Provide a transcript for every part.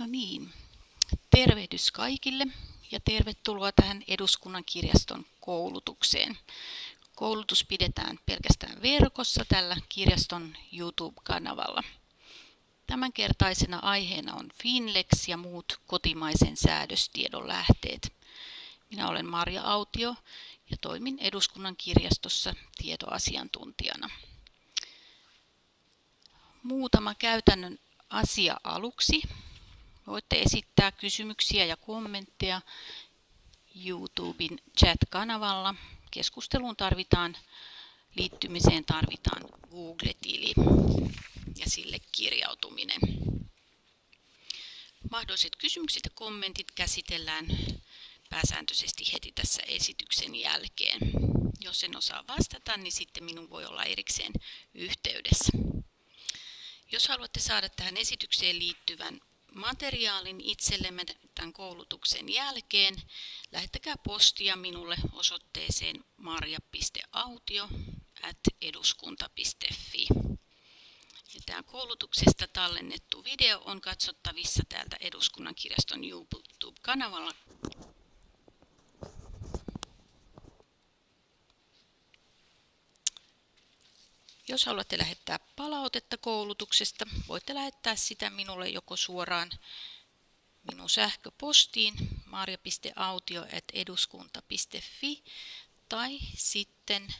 No niin, tervehdys kaikille ja tervetuloa tähän Eduskunnan kirjaston koulutukseen. Koulutus pidetään pelkästään verkossa tällä kirjaston YouTube-kanavalla. Tämänkertaisena aiheena on Finlex ja muut kotimaisen säädöstiedon lähteet. Minä olen Marja Autio ja toimin Eduskunnan kirjastossa tietoasiantuntijana. Muutama käytännön asia aluksi. Voitte esittää kysymyksiä ja kommentteja YouTuben chat-kanavalla. Keskusteluun tarvitaan, liittymiseen tarvitaan Google-tili ja sille kirjautuminen. Mahdolliset kysymykset ja kommentit käsitellään pääsääntöisesti heti tässä esityksen jälkeen. Jos en osaa vastata, niin sitten minun voi olla erikseen yhteydessä. Jos haluatte saada tähän esitykseen liittyvän materiaalin itsellemme tämän koulutuksen jälkeen, lähettäkää postia minulle osoitteeseen marja.autio.eduskunta.fi. Ja tämä koulutuksesta tallennettu video on katsottavissa täältä Eduskunnan kirjaston YouTube-kanavalla Jos haluatte lähettää palautetta koulutuksesta, voitte lähettää sitä minulle joko suoraan minun sähköpostiin marja.autio.eduskunta.fi tai sitten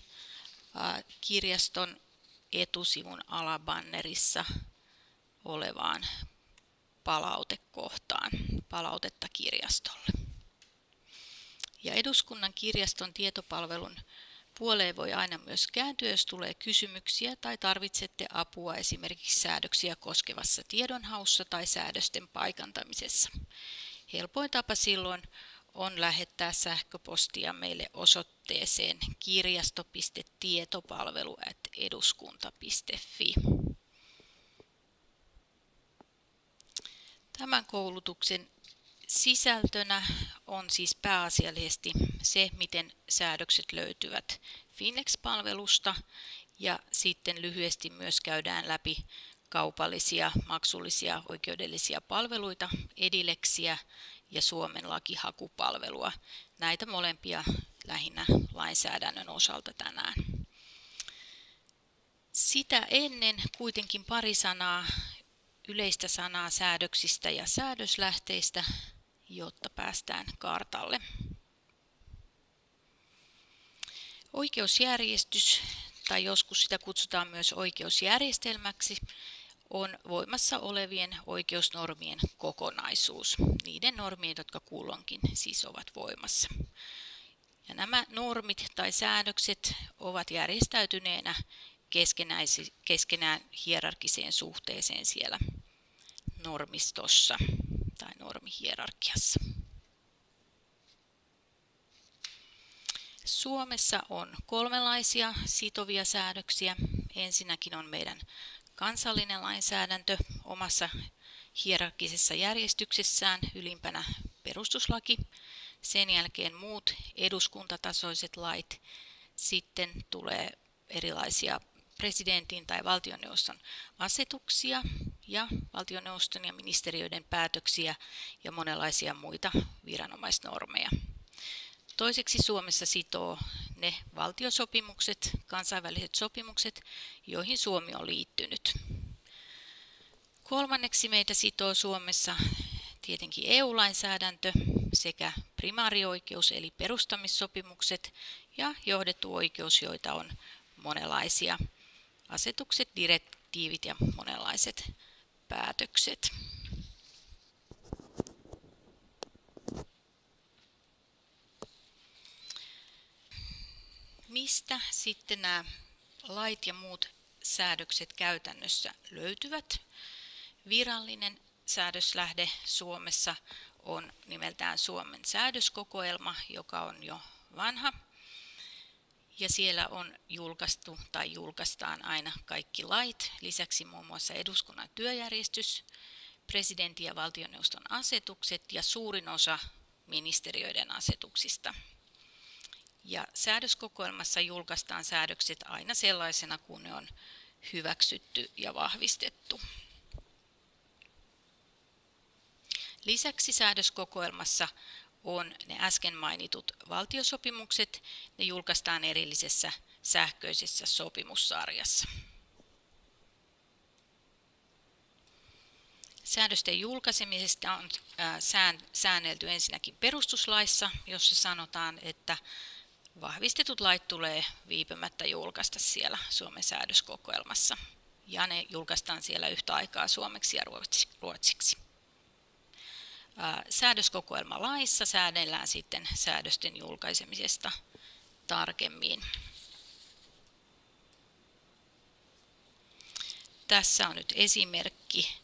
kirjaston etusivun alabannerissa olevaan palautekohtaan, palautetta kirjastolle. Ja eduskunnan kirjaston tietopalvelun Puoleen voi aina myös kääntyä, jos tulee kysymyksiä tai tarvitsette apua esimerkiksi säädöksiä koskevassa tiedonhaussa tai säädösten paikantamisessa. Helpoin tapa silloin on lähettää sähköpostia meille osoitteeseen kirjasto.tietopalvelu.eduskunta.fi. Tämän koulutuksen Sisältönä on siis pääasiallisesti se, miten säädökset löytyvät Finex-palvelusta ja sitten lyhyesti myös käydään läpi kaupallisia, maksullisia oikeudellisia palveluita, Edileksiä ja Suomen lakihakupalvelua. Näitä molempia lähinnä lainsäädännön osalta tänään. Sitä ennen kuitenkin pari sanaa yleistä sanaa säädöksistä ja säädöslähteistä jotta päästään kartalle. Oikeusjärjestys, tai joskus sitä kutsutaan myös oikeusjärjestelmäksi, on voimassa olevien oikeusnormien kokonaisuus, niiden normien, jotka kulloinkin siis ovat voimassa. Ja nämä normit tai säädökset ovat järjestäytyneenä keskenään hierarkiseen suhteeseen siellä normistossa normihierarkiassa. Suomessa on kolmenlaisia sitovia säädöksiä. Ensinnäkin on meidän kansallinen lainsäädäntö omassa hierarkisessa järjestyksessään, ylimpänä perustuslaki, sen jälkeen muut eduskuntatasoiset lait, sitten tulee erilaisia presidentin tai valtioneuvoston asetuksia ja valtioneuvoston ja ministeriöiden päätöksiä ja monenlaisia muita viranomaisnormeja. Toiseksi Suomessa sitoo ne valtiosopimukset, kansainväliset sopimukset, joihin Suomi on liittynyt. Kolmanneksi meitä sitoo Suomessa tietenkin EU-lainsäädäntö sekä primaarioikeus eli perustamissopimukset ja johdettu oikeus, joita on monenlaisia asetukset, direktiivit ja monenlaiset päätökset. Mistä sitten nämä lait ja muut säädökset käytännössä löytyvät? Virallinen säädöslähde Suomessa on nimeltään Suomen säädöskokoelma, joka on jo vanha ja siellä on julkaistu tai julkaistaan aina kaikki lait, lisäksi muun muassa eduskunnan työjärjestys, presidentin ja valtioneuvoston asetukset ja suurin osa ministeriöiden asetuksista. Ja säädöskokoelmassa julkaistaan säädökset aina sellaisena, kun ne on hyväksytty ja vahvistettu. Lisäksi säädöskokoelmassa on ne äsken mainitut valtiosopimukset. Ne julkaistaan erillisessä sähköisessä sopimussarjassa. Säädösten julkaisemisesta on säännelty ensinnäkin perustuslaissa, jossa sanotaan, että vahvistetut lait tulee viipymättä julkaista siellä Suomen säädöskokoelmassa. Ja ne julkaistaan siellä yhtä aikaa suomeksi ja ruotsiksi. Säädöskokoelma laissa säädellään sitten säädösten julkaisemisesta tarkemmin. Tässä on nyt esimerkki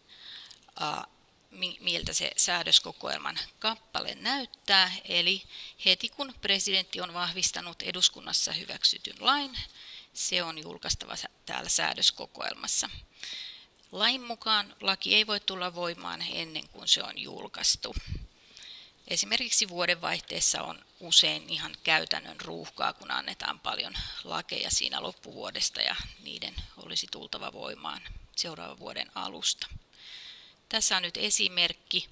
miltä se säädöskokoelman kappale näyttää. Eli heti kun presidentti on vahvistanut eduskunnassa hyväksytyn lain, se on julkaistava täällä säädöskokoelmassa. Lain mukaan laki ei voi tulla voimaan ennen kuin se on julkaistu. Esimerkiksi vuodenvaihteessa on usein ihan käytännön ruuhkaa, kun annetaan paljon lakeja siinä loppuvuodesta ja niiden olisi tultava voimaan seuraavan vuoden alusta. Tässä on nyt esimerkki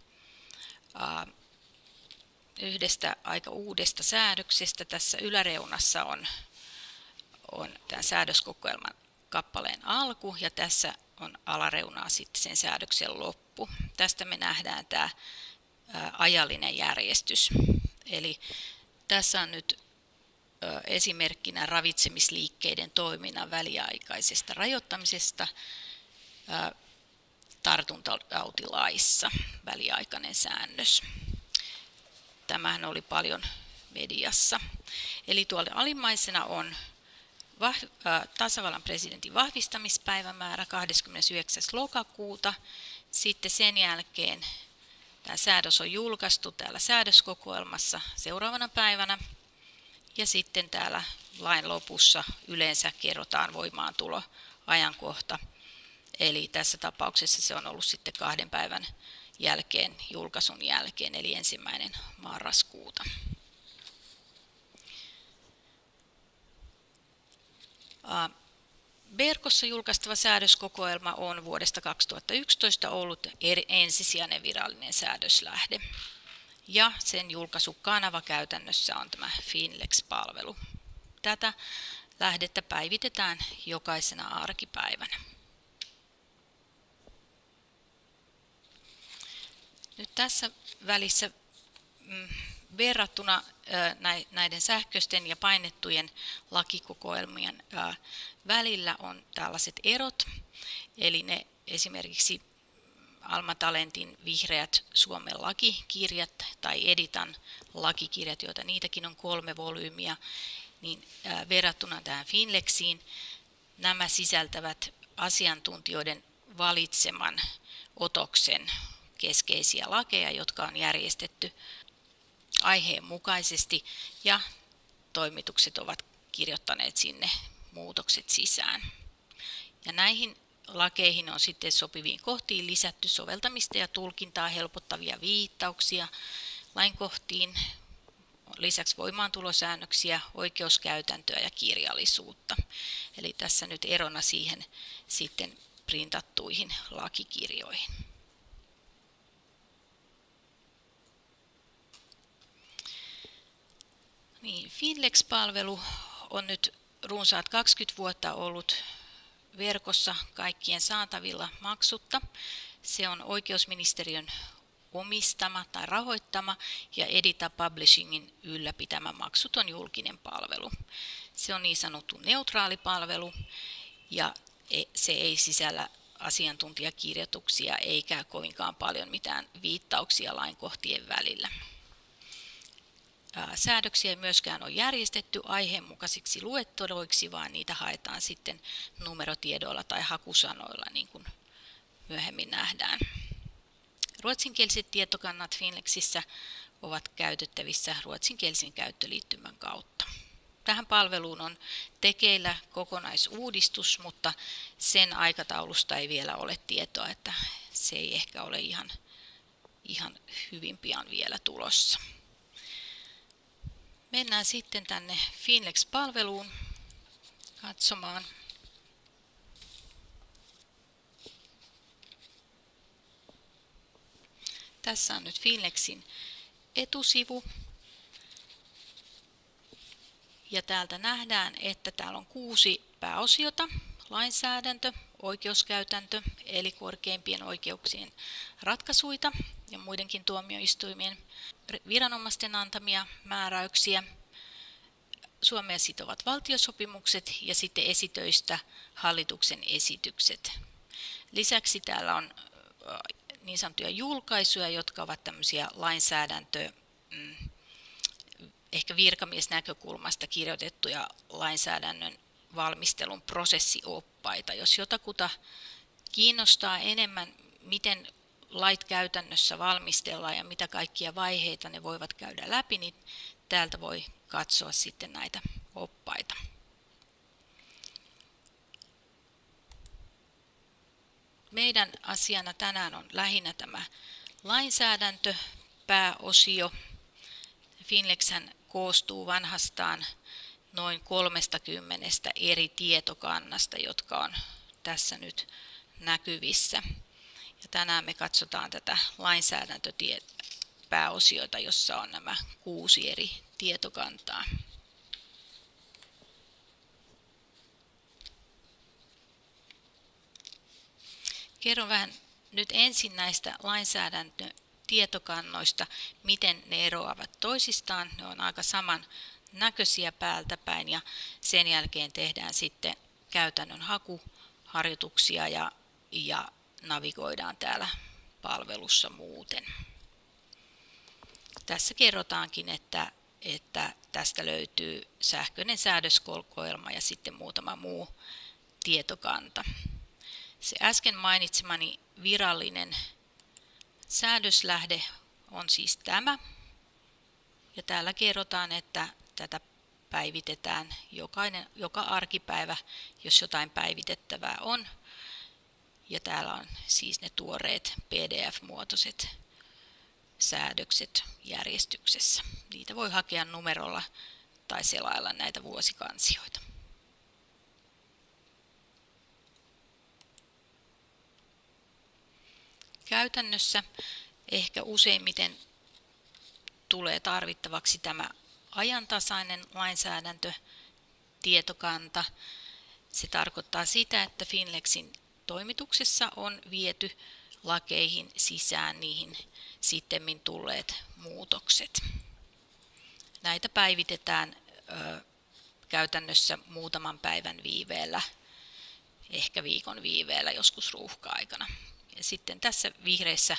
yhdestä aika uudesta säädöksestä. Tässä yläreunassa on, on tämän säädöskokoelman kappaleen alku ja tässä on alareunaa sitten sen säädöksen loppu. Tästä me nähdään tämä ajallinen järjestys. Eli tässä on nyt esimerkkinä ravitsemisliikkeiden toiminnan väliaikaisesta rajoittamisesta tartuntatautilaissa väliaikainen säännös. Tämähän oli paljon mediassa. Eli tuolla alimmaisena on tasavallan presidentin vahvistamispäivämäärä 29. lokakuuta. Sitten sen jälkeen tämä säädös on julkaistu täällä säädöskokoelmassa seuraavana päivänä. Ja sitten täällä lain lopussa yleensä kerrotaan voimaantulo ajankohta Eli tässä tapauksessa se on ollut sitten kahden päivän jälkeen, julkaisun jälkeen, eli ensimmäinen marraskuuta. Verkossa julkaistava säädöskokoelma on vuodesta 2011 ollut ensisijainen virallinen säädöslähde. Ja sen julkaisukanava käytännössä on tämä Finlex-palvelu. Tätä lähdettä päivitetään jokaisena arkipäivänä. Nyt tässä välissä mm, verrattuna näiden sähköisten ja painettujen lakikokoelmien välillä on tällaiset erot. Eli ne esimerkiksi Alma Talentin vihreät Suomen lakikirjat tai Editan lakikirjat, joita niitäkin on kolme volyymiä, niin verrattuna tähän Finlexiin nämä sisältävät asiantuntijoiden valitseman otoksen keskeisiä lakeja, jotka on järjestetty aiheen mukaisesti ja toimitukset ovat kirjoittaneet sinne muutokset sisään. Ja näihin lakeihin on sitten sopiviin kohtiin lisätty soveltamista ja tulkintaa helpottavia viittauksia lainkohtiin, lisäksi voimaantulosäännöksiä, oikeuskäytäntöä ja kirjallisuutta. Eli tässä nyt erona siihen sitten printattuihin lakikirjoihin. Niin, Finlex-palvelu on nyt runsaat 20 vuotta ollut verkossa kaikkien saatavilla maksutta. Se on oikeusministeriön omistama tai rahoittama ja Edita Publishingin ylläpitämä maksuton julkinen palvelu. Se on niin sanottu neutraali palvelu ja e, se ei sisällä asiantuntijakirjoituksia eikä kovinkaan paljon mitään viittauksia lainkohtien välillä säädöksiä ei myöskään ole järjestetty aiheenmukaisiksi luetteloiksi, vaan niitä haetaan sitten numerotiedoilla tai hakusanoilla, niin kuin myöhemmin nähdään. Ruotsinkieliset tietokannat Finlexissä ovat käytettävissä ruotsinkielisen käyttöliittymän kautta. Tähän palveluun on tekeillä kokonaisuudistus, mutta sen aikataulusta ei vielä ole tietoa, että se ei ehkä ole ihan, ihan hyvin pian vielä tulossa. Mennään sitten tänne Finlex-palveluun katsomaan. Tässä on nyt Finlexin etusivu. Ja täältä nähdään, että täällä on kuusi pääosiota. Lainsäädäntö, oikeuskäytäntö, eli korkeimpien oikeuksien ratkaisuita ja muidenkin tuomioistuimien viranomaisten antamia määräyksiä, Suomea sitovat valtiosopimukset ja sitten esitöistä hallituksen esitykset. Lisäksi täällä on niin sanottuja julkaisuja, jotka ovat tämmöisiä lainsäädäntö, mm, ehkä virkamiesnäkökulmasta kirjoitettuja lainsäädännön valmistelun prosessioppaita. Jos jotakuta kiinnostaa enemmän, miten lait käytännössä valmistellaan ja mitä kaikkia vaiheita ne voivat käydä läpi, niin täältä voi katsoa sitten näitä oppaita. Meidän asiana tänään on lähinnä tämä lainsäädäntö, pääosio. Finlexhän koostuu vanhastaan noin 30 eri tietokannasta, jotka on tässä nyt näkyvissä. Ja tänään me katsotaan tätä lainsäädäntöpääosiota, jossa on nämä kuusi eri tietokantaa. Kerron vähän nyt ensin näistä lainsäädäntötietokannoista, miten ne eroavat toisistaan. Ne on aika saman näköisiä päältä päin ja sen jälkeen tehdään sitten käytännön hakuharjoituksia ja, ja navigoidaan täällä palvelussa muuten. Tässä kerrotaankin, että, että tästä löytyy sähköinen säädöskokoelma ja sitten muutama muu tietokanta. Se äsken mainitsemani virallinen säädöslähde on siis tämä. Ja täällä kerrotaan, että tätä päivitetään jokainen, joka arkipäivä, jos jotain päivitettävää on. Ja täällä on siis ne tuoreet PDF-muotoiset säädökset järjestyksessä. Niitä voi hakea numerolla tai selailla näitä vuosikansioita. Käytännössä ehkä useimmiten tulee tarvittavaksi tämä ajantasainen lainsäädäntö, tietokanta. Se tarkoittaa sitä, että Finlexin toimituksessa on viety lakeihin sisään niihin sitten tulleet muutokset. Näitä päivitetään ö, käytännössä muutaman päivän viiveellä, ehkä viikon viiveellä, joskus ruuhka-aikana. Ja sitten tässä vihreässä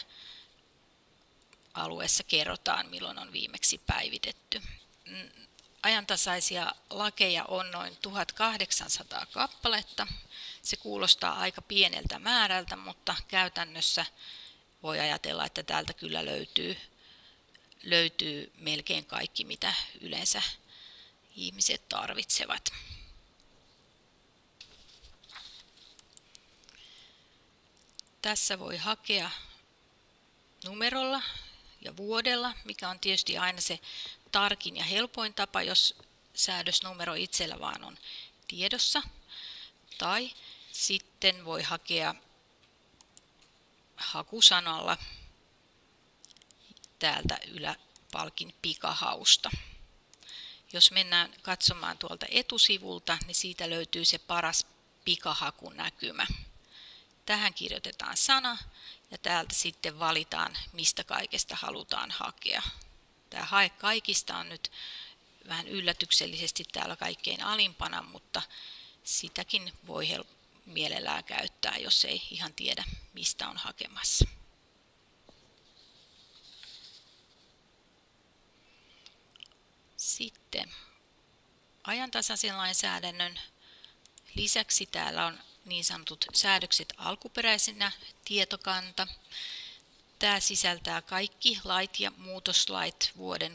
alueessa kerrotaan, milloin on viimeksi päivitetty. Ajantasaisia lakeja on noin 1800 kappaletta. Se kuulostaa aika pieneltä määrältä, mutta käytännössä voi ajatella, että täältä kyllä löytyy, löytyy melkein kaikki, mitä yleensä ihmiset tarvitsevat. Tässä voi hakea numerolla ja vuodella, mikä on tietysti aina se tarkin ja helpoin tapa, jos säädösnumero itsellä vaan on tiedossa. Tai sitten voi hakea hakusanalla täältä yläpalkin pikahausta. Jos mennään katsomaan tuolta etusivulta, niin siitä löytyy se paras pikahakunäkymä. Tähän kirjoitetaan sana ja täältä sitten valitaan, mistä kaikesta halutaan hakea. Tämä hae kaikista on nyt vähän yllätyksellisesti täällä kaikkein alimpana, mutta sitäkin voi mielellään käyttää, jos ei ihan tiedä, mistä on hakemassa. Sitten ajantasaisen lainsäädännön lisäksi täällä on niin sanotut säädökset alkuperäisenä tietokanta. Tämä sisältää kaikki lait ja muutoslait vuoden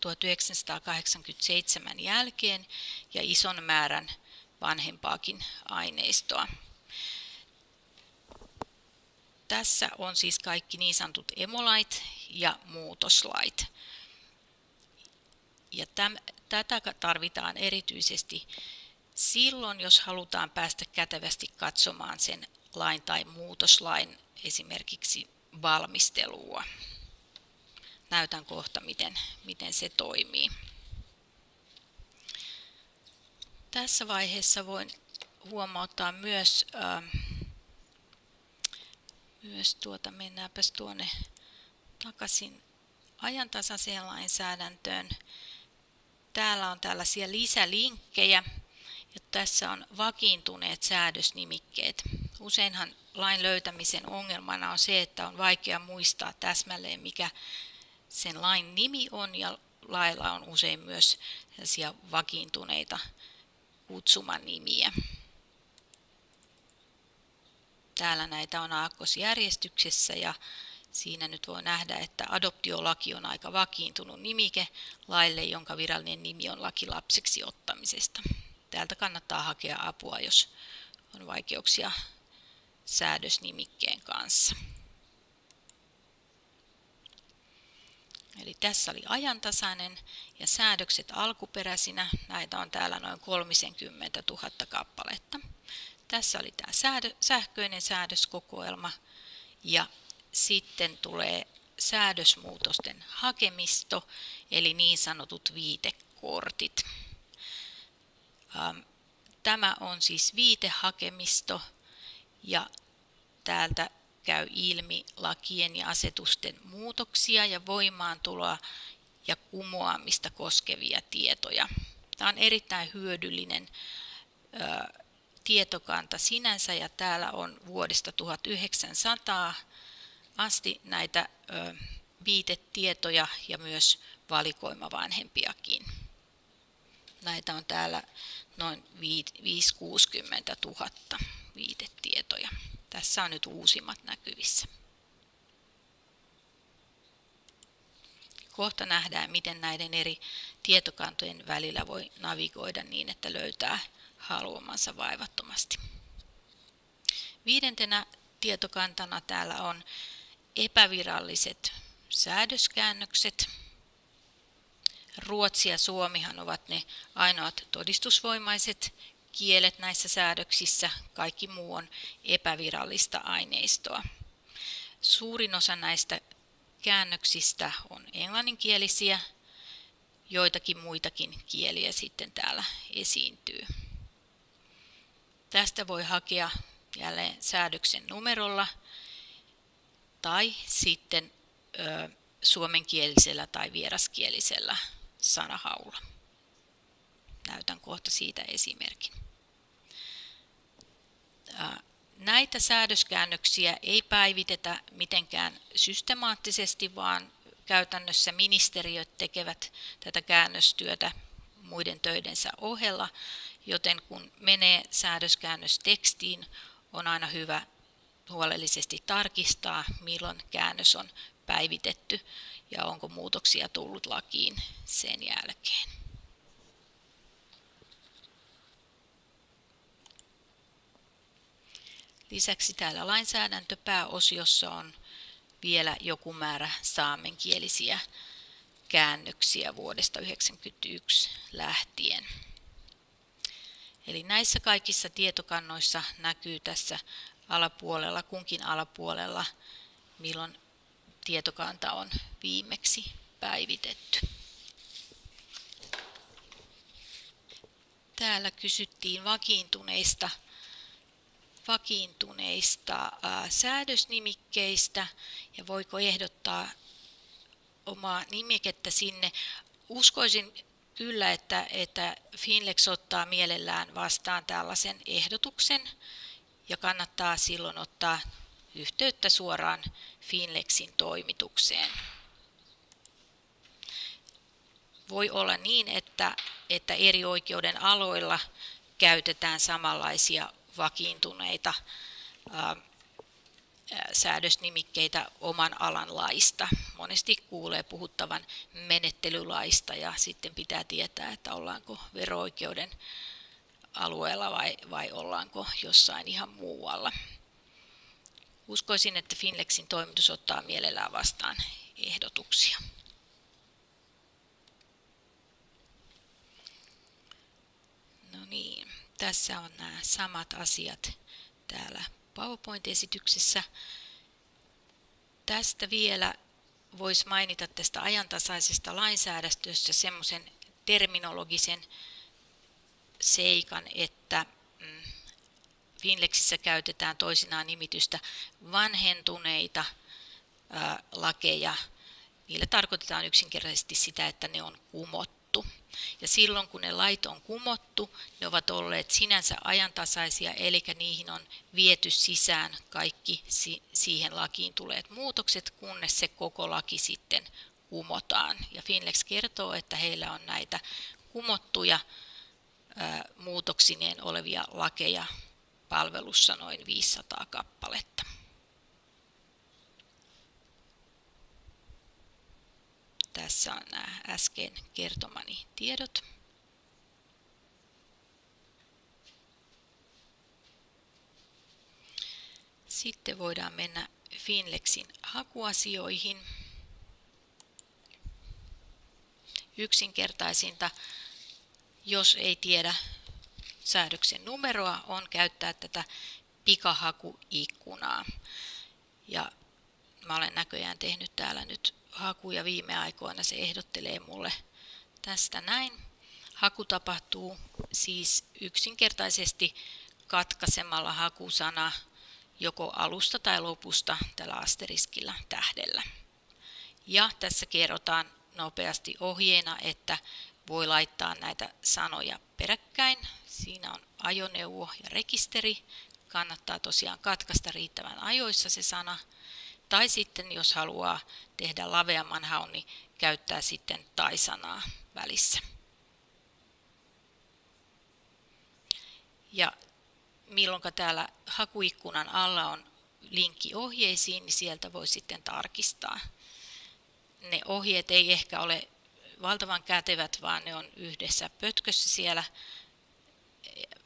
1987 jälkeen ja ison määrän vanhempaakin aineistoa. Tässä on siis kaikki niin sanotut emolait ja muutoslait. Ja täm, tätä tarvitaan erityisesti silloin, jos halutaan päästä kätevästi katsomaan sen lain tai muutoslain esimerkiksi valmistelua. Näytän kohta, miten, miten se toimii. Tässä vaiheessa voin huomauttaa myös, äh, myös tuota, mennäänpäs tuonne takaisin ajantasaiseen lainsäädäntöön. Täällä on tällaisia lisälinkkejä ja tässä on vakiintuneet säädösnimikkeet. Useinhan lain löytämisen ongelmana on se, että on vaikea muistaa täsmälleen mikä sen lain nimi on ja lailla on usein myös vakiintuneita kutsuman nimiä. Täällä näitä on aakkosjärjestyksessä ja siinä nyt voi nähdä, että adoptiolaki on aika vakiintunut nimike laille, jonka virallinen nimi on laki lapseksi ottamisesta. Täältä kannattaa hakea apua, jos on vaikeuksia säädösnimikkeen kanssa. Eli tässä oli ajantasainen ja säädökset alkuperäisinä. Näitä on täällä noin 30 000 kappaletta. Tässä oli tämä säädö, sähköinen säädöskokoelma ja sitten tulee säädösmuutosten hakemisto, eli niin sanotut viitekortit. Ähm, tämä on siis viitehakemisto ja täältä käy ilmi lakien ja asetusten muutoksia ja voimaantuloa ja kumoamista koskevia tietoja. Tämä on erittäin hyödyllinen ö, tietokanta sinänsä ja täällä on vuodesta 1900 asti näitä ö, viitetietoja ja myös valikoima vanhempiakin. Näitä on täällä noin 5-60 000 viitetietoja. Tässä on nyt uusimmat näkyvissä. Kohta nähdään, miten näiden eri tietokantojen välillä voi navigoida niin, että löytää haluamansa vaivattomasti. Viidentenä tietokantana täällä on epäviralliset säädöskäännökset. Ruotsi ja Suomihan ovat ne ainoat todistusvoimaiset kielet näissä säädöksissä, kaikki muu on epävirallista aineistoa. Suurin osa näistä käännöksistä on englanninkielisiä, joitakin muitakin kieliä sitten täällä esiintyy. Tästä voi hakea jälleen säädöksen numerolla tai sitten ö, suomenkielisellä tai vieraskielisellä sanahaulla. Näytän kohta siitä esimerkin. Näitä säädöskäännöksiä ei päivitetä mitenkään systemaattisesti, vaan käytännössä ministeriöt tekevät tätä käännöstyötä muiden töidensä ohella, joten kun menee säädöskäännöstekstiin, on aina hyvä huolellisesti tarkistaa, milloin käännös on päivitetty ja onko muutoksia tullut lakiin sen jälkeen. Lisäksi täällä lainsäädäntöpääosiossa on vielä joku määrä saamenkielisiä käännöksiä vuodesta 1991 lähtien. Eli näissä kaikissa tietokannoissa näkyy tässä alapuolella, kunkin alapuolella, milloin tietokanta on viimeksi päivitetty. Täällä kysyttiin vakiintuneista vakiintuneista säädösnimikkeistä ja voiko ehdottaa omaa nimikettä sinne. Uskoisin kyllä, että, että Finlex ottaa mielellään vastaan tällaisen ehdotuksen ja kannattaa silloin ottaa yhteyttä suoraan Finlexin toimitukseen. Voi olla niin, että, että eri oikeuden aloilla käytetään samanlaisia vakiintuneita säädösnimikkeitä oman alan laista. Monesti kuulee puhuttavan menettelylaista ja sitten pitää tietää, että ollaanko vero-oikeuden alueella vai, vai ollaanko jossain ihan muualla. Uskoisin, että Finlexin toimitus ottaa mielellään vastaan ehdotuksia. No niin tässä on nämä samat asiat täällä PowerPoint-esityksessä. Tästä vielä voisi mainita tästä ajantasaisesta lainsäädästössä semmoisen terminologisen seikan, että Finlexissä käytetään toisinaan nimitystä vanhentuneita lakeja. Niillä tarkoitetaan yksinkertaisesti sitä, että ne on kumottu. Ja silloin kun ne lait on kumottu, ne ovat olleet sinänsä ajantasaisia, eli niihin on viety sisään kaikki siihen lakiin tuleet muutokset, kunnes se koko laki sitten kumotaan. Ja Finlex kertoo, että heillä on näitä kumottuja muutoksineen olevia lakeja palvelussa noin 500 kappaletta. Tässä on nämä äsken kertomani tiedot. Sitten voidaan mennä Finlexin hakuasioihin. Yksinkertaisinta, jos ei tiedä säädöksen numeroa, on käyttää tätä pikahakuikkunaa. Ja mä olen näköjään tehnyt täällä nyt hakuja viime aikoina. Se ehdottelee mulle tästä näin. Haku tapahtuu siis yksinkertaisesti katkaisemalla hakusana joko alusta tai lopusta tällä asteriskillä tähdellä. Ja tässä kerrotaan nopeasti ohjeena, että voi laittaa näitä sanoja peräkkäin. Siinä on ajoneuvo ja rekisteri. Kannattaa tosiaan katkaista riittävän ajoissa se sana. Tai sitten jos haluaa tehdä laveamman haun, niin käyttää sitten tai-sanaa välissä. Ja milloin täällä hakuikkunan alla on linkki ohjeisiin, niin sieltä voi sitten tarkistaa. Ne ohjeet ei ehkä ole valtavan kätevät, vaan ne on yhdessä pötkössä siellä,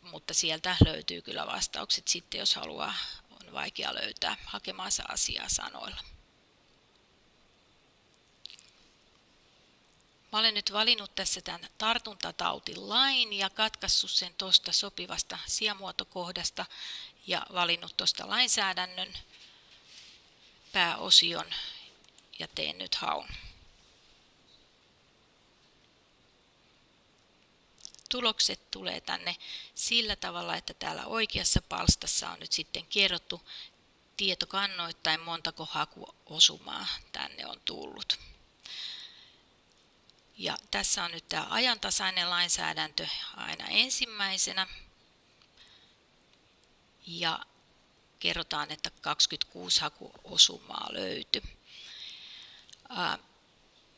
mutta sieltä löytyy kyllä vastaukset sitten, jos haluaa, on vaikea löytää hakemaansa asiaa sanoilla. Mä olen nyt valinnut tässä tämän tartuntatautilain ja katkaissut sen tuosta sopivasta sijamuotokohdasta ja valinnut tuosta lainsäädännön pääosion ja teen nyt haun. Tulokset tulee tänne sillä tavalla, että täällä oikeassa palstassa on nyt sitten kerrottu tietokannoittain montako hakuosumaa tänne on tullut. Ja tässä on nyt tämä ajantasainen lainsäädäntö aina ensimmäisenä. Ja kerrotaan, että 26 hakuosumaa löytyi.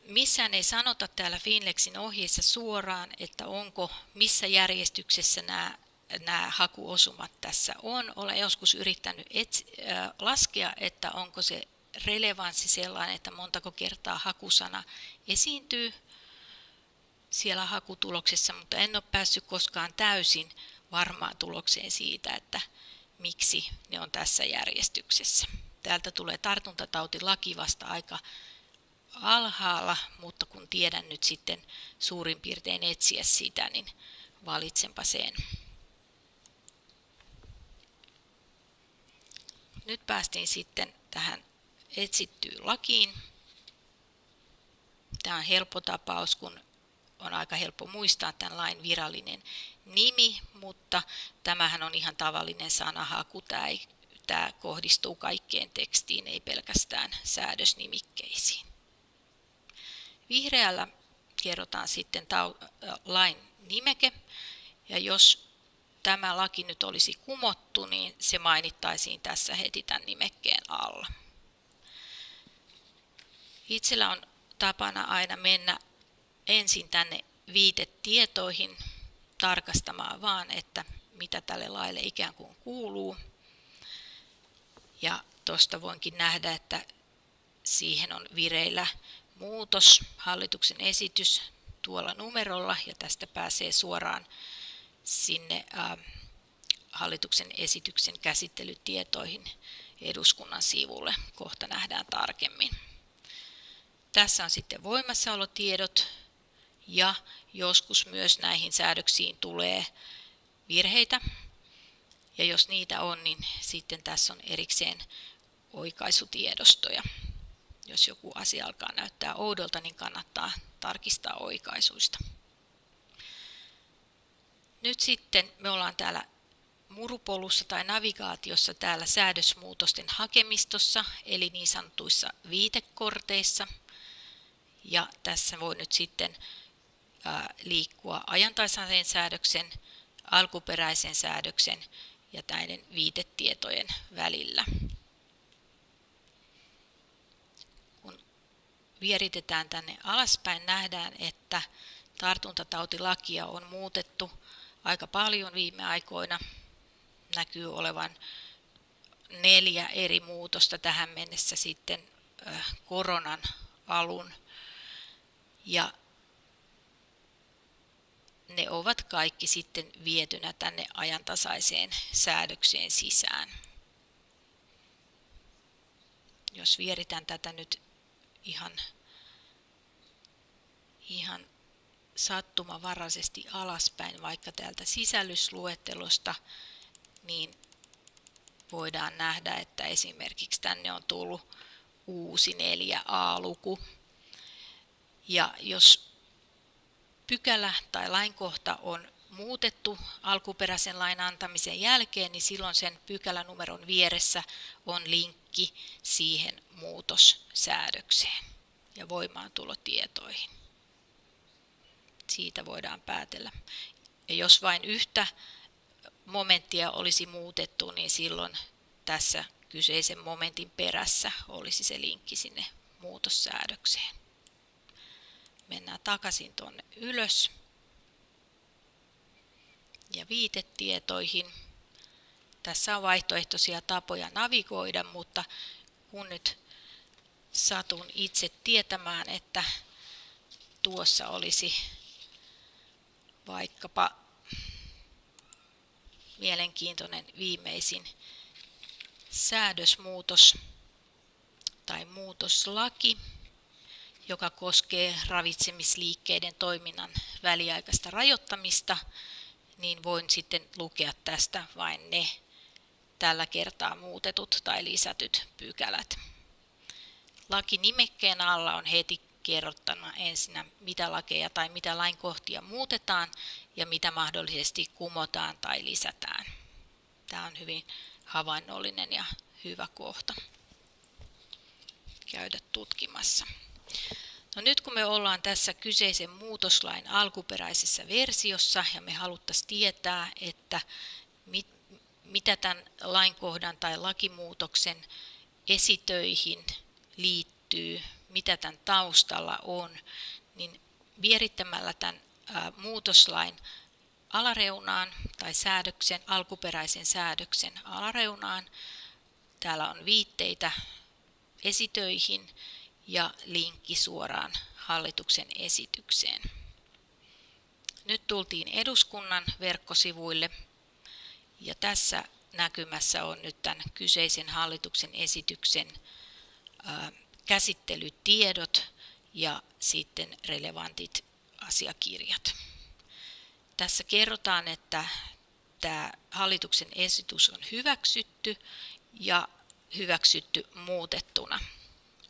Missään ei sanota täällä Finlexin ohjeessa suoraan, että onko missä järjestyksessä nämä, nämä hakuosumat tässä on. Olen joskus yrittänyt etsi, äh, laskea, että onko se relevanssi sellainen, että montako kertaa hakusana esiintyy siellä hakutuloksessa, mutta en ole päässyt koskaan täysin varmaan tulokseen siitä, että miksi ne on tässä järjestyksessä. Täältä tulee tartuntatautilaki vasta aika alhaalla, mutta kun tiedän nyt sitten suurin piirtein etsiä sitä, niin valitsenpa sen. Nyt päästiin sitten tähän etsittyyn lakiin. Tämä on helppo tapaus, kun on aika helppo muistaa tämän lain virallinen nimi, mutta tämähän on ihan tavallinen sanahaku. Tämä, ei, tämä kohdistuu kaikkeen tekstiin, ei pelkästään säädösnimikkeisiin. Vihreällä kerrotaan sitten lain nimeke, ja jos tämä laki nyt olisi kumottu, niin se mainittaisiin tässä heti tämän nimekkeen alla. Itsellä on tapana aina mennä ensin tänne viitetietoihin tarkastamaan vaan, että mitä tälle laille ikään kuin kuuluu. Ja tuosta voinkin nähdä, että siihen on vireillä muutos, hallituksen esitys tuolla numerolla ja tästä pääsee suoraan sinne äh, hallituksen esityksen käsittelytietoihin eduskunnan sivulle. Kohta nähdään tarkemmin. Tässä on sitten voimassaolotiedot ja joskus myös näihin säädöksiin tulee virheitä. Ja jos niitä on, niin sitten tässä on erikseen oikaisutiedostoja. Jos joku asia alkaa näyttää oudolta, niin kannattaa tarkistaa oikaisuista. Nyt sitten me ollaan täällä murupolussa tai navigaatiossa täällä säädösmuutosten hakemistossa, eli niin sanotuissa viitekorteissa. Ja tässä voi nyt sitten liikkua ajantasaisen säädöksen, alkuperäisen säädöksen ja näiden viitetietojen välillä. Kun vieritetään tänne alaspäin, nähdään, että tartuntatautilakia on muutettu aika paljon viime aikoina. Näkyy olevan neljä eri muutosta tähän mennessä sitten koronan alun. Ja ne ovat kaikki sitten vietynä tänne ajantasaiseen säädökseen sisään. Jos vieritän tätä nyt ihan, ihan sattumavaraisesti alaspäin vaikka täältä sisällysluettelosta, niin voidaan nähdä, että esimerkiksi tänne on tullut uusi 4a-luku. Ja jos pykälä tai lainkohta on muutettu alkuperäisen lain antamisen jälkeen, niin silloin sen pykälänumeron vieressä on linkki siihen muutossäädökseen ja voimaantulotietoihin. Siitä voidaan päätellä. Ja jos vain yhtä momenttia olisi muutettu, niin silloin tässä kyseisen momentin perässä olisi se linkki sinne muutossäädökseen. Mennään takaisin tuonne ylös ja viitetietoihin. Tässä on vaihtoehtoisia tapoja navigoida, mutta kun nyt satun itse tietämään, että tuossa olisi vaikkapa mielenkiintoinen viimeisin säädösmuutos tai muutoslaki, joka koskee ravitsemisliikkeiden toiminnan väliaikaista rajoittamista, niin voin sitten lukea tästä vain ne tällä kertaa muutetut tai lisätyt pykälät. Laki nimekkeen alla on heti kerrottuna ensinnä, mitä lakeja tai mitä lainkohtia muutetaan ja mitä mahdollisesti kumotaan tai lisätään. Tämä on hyvin havainnollinen ja hyvä kohta käydä tutkimassa. No nyt kun me ollaan tässä kyseisen muutoslain alkuperäisessä versiossa ja me haluttaisiin tietää, että mit, mitä tämän lainkohdan tai lakimuutoksen esitöihin liittyy, mitä tämän taustalla on, niin vierittämällä tämän muutoslain alareunaan tai säädöksen, alkuperäisen säädöksen alareunaan. Täällä on viitteitä esitöihin ja linkki suoraan hallituksen esitykseen. Nyt tultiin eduskunnan verkkosivuille ja tässä näkymässä on nyt tämän kyseisen hallituksen esityksen käsittelytiedot ja sitten relevantit asiakirjat. Tässä kerrotaan, että tämä hallituksen esitys on hyväksytty ja hyväksytty muutettuna.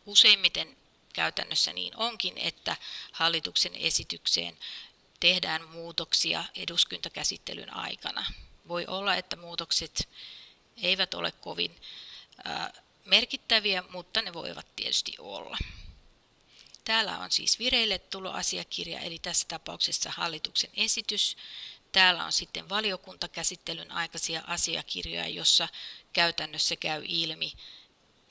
Useimmiten käytännössä niin onkin, että hallituksen esitykseen tehdään muutoksia eduskuntakäsittelyn aikana. Voi olla, että muutokset eivät ole kovin merkittäviä, mutta ne voivat tietysti olla. Täällä on siis vireille asiakirja, eli tässä tapauksessa hallituksen esitys. Täällä on sitten valiokuntakäsittelyn aikaisia asiakirjoja, jossa käytännössä käy ilmi,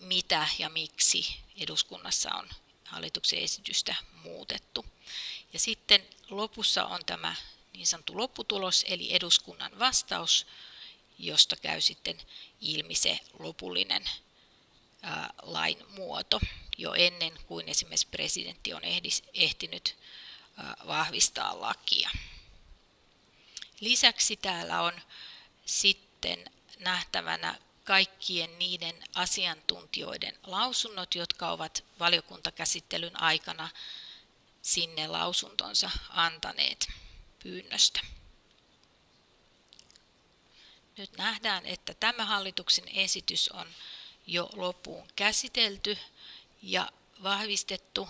mitä ja miksi eduskunnassa on hallituksen esitystä muutettu. Ja sitten lopussa on tämä niin sanottu lopputulos, eli eduskunnan vastaus, josta käy sitten ilmi se lopullinen ää, lain muoto jo ennen kuin esimerkiksi presidentti on ehdis, ehtinyt ää, vahvistaa lakia. Lisäksi täällä on sitten nähtävänä kaikkien niiden asiantuntijoiden lausunnot, jotka ovat valiokuntakäsittelyn aikana sinne lausuntonsa antaneet pyynnöstä. Nyt nähdään, että tämä hallituksen esitys on jo loppuun käsitelty ja vahvistettu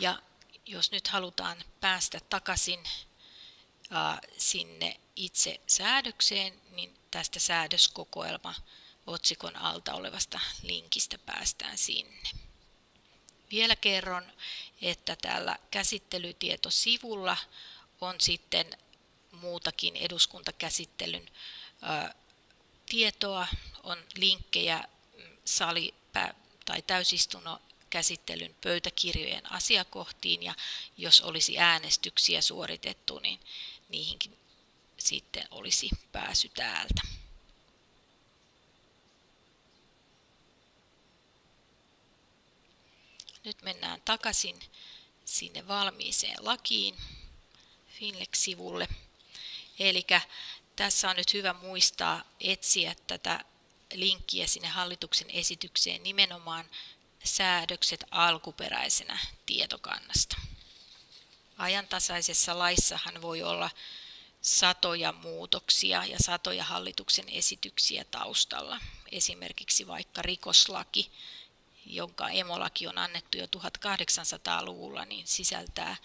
ja jos nyt halutaan päästä takaisin sinne itse säädökseen, niin tästä säädöskokoelma otsikon alta olevasta linkistä päästään sinne. Vielä kerron, että täällä käsittelytietosivulla on sitten muutakin eduskuntakäsittelyn tietoa, on linkkejä sali- tai täysistunnon käsittelyn pöytäkirjojen asiakohtiin ja jos olisi äänestyksiä suoritettu, niin niihinkin sitten olisi pääsy täältä. Nyt mennään takaisin sinne valmiiseen lakiin Finlex-sivulle. Eli tässä on nyt hyvä muistaa etsiä tätä linkkiä sinne hallituksen esitykseen nimenomaan säädökset alkuperäisenä tietokannasta. Ajantasaisessa laissahan voi olla satoja muutoksia ja satoja hallituksen esityksiä taustalla. Esimerkiksi vaikka rikoslaki, jonka emolaki on annettu jo 1800-luvulla, niin sisältää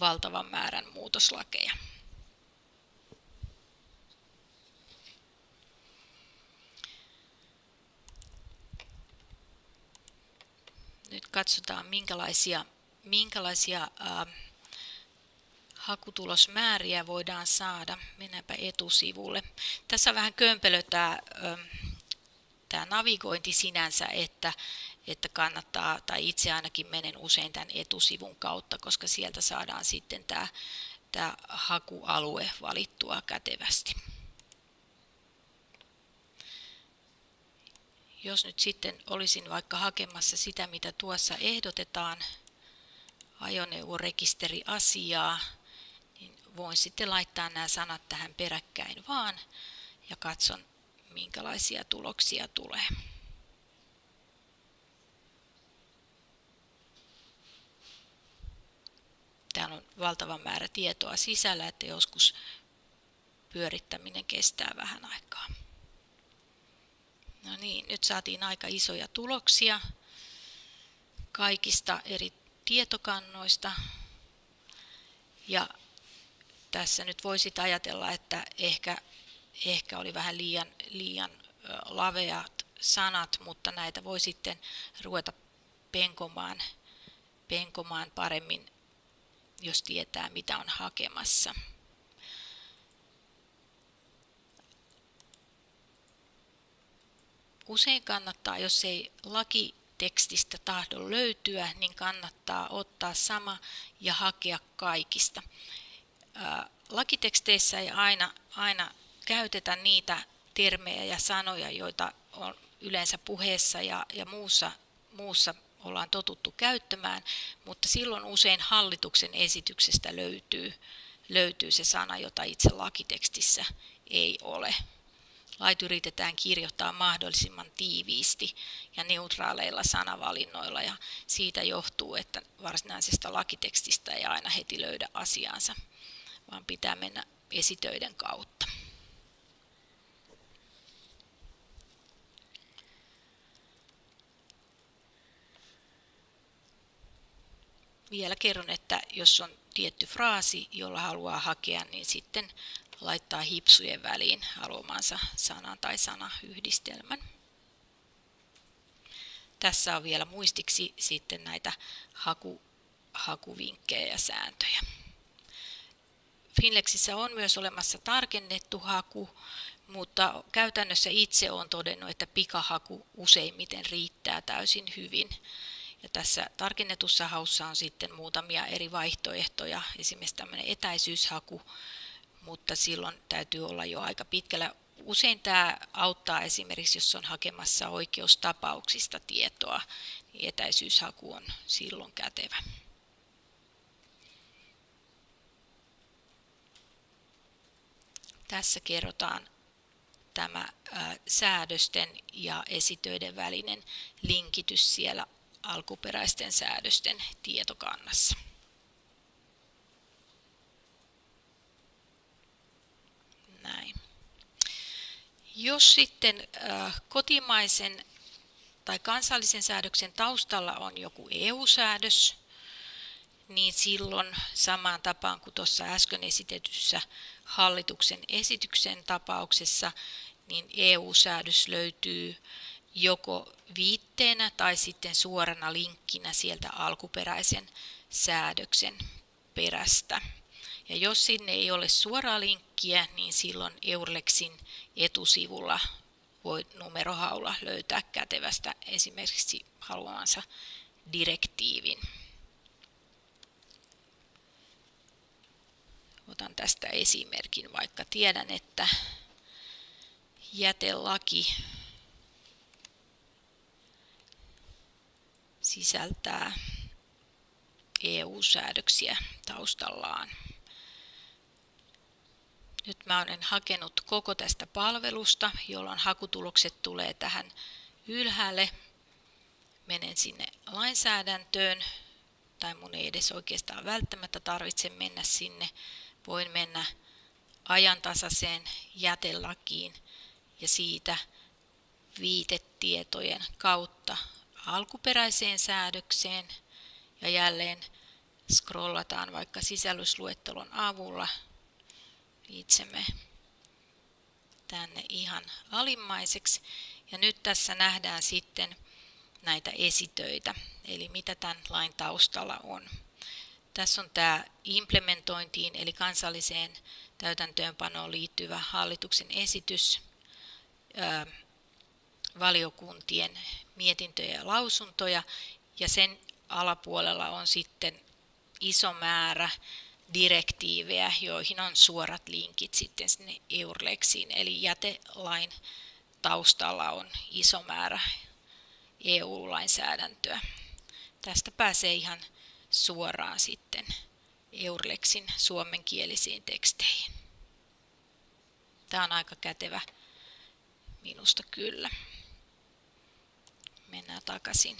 valtavan määrän muutoslakeja. Nyt katsotaan minkälaisia, minkälaisia ää, hakutulosmääriä voidaan saada. Mennäänpä etusivulle. Tässä vähän kömpelö tämä, tämä navigointi sinänsä, että, että kannattaa, tai itse ainakin menen usein tämän etusivun kautta, koska sieltä saadaan sitten tämä, tämä hakualue valittua kätevästi. Jos nyt sitten olisin vaikka hakemassa sitä, mitä tuossa ehdotetaan, ajoneuvorekisteriasiaa, niin voin sitten laittaa nämä sanat tähän peräkkäin vaan ja katson, minkälaisia tuloksia tulee. Täällä on valtava määrä tietoa sisällä, että joskus pyörittäminen kestää vähän aikaa. No niin, nyt saatiin aika isoja tuloksia kaikista eri tietokannoista. Ja tässä nyt voisi ajatella, että ehkä, ehkä oli vähän liian, liian laveat sanat, mutta näitä voi sitten ruveta penkomaan, penkomaan paremmin, jos tietää mitä on hakemassa. Usein kannattaa, jos ei lakitekstistä tahdo löytyä, niin kannattaa ottaa sama ja hakea kaikista. Lakiteksteissä ei aina, aina käytetä niitä termejä ja sanoja, joita on yleensä puheessa ja, ja muussa, muussa ollaan totuttu käyttämään, mutta silloin usein hallituksen esityksestä löytyy, löytyy se sana, jota itse lakitekstissä ei ole. Lait yritetään kirjoittaa mahdollisimman tiiviisti ja neutraaleilla sanavalinnoilla ja siitä johtuu, että varsinaisesta lakitekstistä ei aina heti löydä asiansa, vaan pitää mennä esitöiden kautta. Vielä kerron, että jos on tietty fraasi, jolla haluaa hakea, niin sitten laittaa hipsujen väliin haluamansa sanan tai sanayhdistelmän. Tässä on vielä muistiksi sitten näitä haku, hakuvinkkejä ja sääntöjä. Finlexissä on myös olemassa tarkennettu haku, mutta käytännössä itse olen todennut, että pikahaku useimmiten riittää täysin hyvin. Ja tässä tarkennetussa haussa on sitten muutamia eri vaihtoehtoja, esimerkiksi tämmöinen etäisyyshaku, mutta silloin täytyy olla jo aika pitkällä. Usein tämä auttaa esimerkiksi, jos on hakemassa oikeustapauksista tietoa, niin etäisyyshaku on silloin kätevä. Tässä kerrotaan tämä säädösten ja esitöiden välinen linkitys siellä alkuperäisten säädösten tietokannassa. Näin. Jos sitten kotimaisen tai kansallisen säädöksen taustalla on joku EU-säädös, niin silloin samaan tapaan kuin tuossa äsken esitetyssä hallituksen esityksen tapauksessa, niin EU-säädös löytyy joko viitteenä tai sitten suorana linkkinä sieltä alkuperäisen säädöksen perästä. Ja jos sinne ei ole suoraa linkkiä, niin silloin Eurlexin etusivulla voi numerohaulla löytää kätevästä esimerkiksi haluamansa direktiivin. Otan tästä esimerkin, vaikka tiedän, että jätelaki sisältää EU-säädöksiä taustallaan. Nyt mä olen hakenut koko tästä palvelusta, jolloin hakutulokset tulee tähän ylhäälle. Menen sinne lainsäädäntöön, tai mun ei edes oikeastaan välttämättä tarvitse mennä sinne. Voin mennä ajantasaiseen jätelakiin ja siitä viitetietojen kautta alkuperäiseen säädökseen ja jälleen scrollataan vaikka sisällysluettelon avulla itsemme tänne ihan alimmaiseksi. Ja nyt tässä nähdään sitten näitä esitöitä, eli mitä tämän lain taustalla on. Tässä on tämä implementointiin eli kansalliseen täytäntöönpanoon liittyvä hallituksen esitys, valiokuntien mietintöjä ja lausuntoja, ja sen alapuolella on sitten iso määrä direktiivejä, joihin on suorat linkit sitten sinne Eurlexiin, eli jätelain taustalla on iso määrä EU-lainsäädäntöä. Tästä pääsee ihan suoraan sitten Eurlexin suomenkielisiin teksteihin. Tämä on aika kätevä minusta kyllä. Mennään takaisin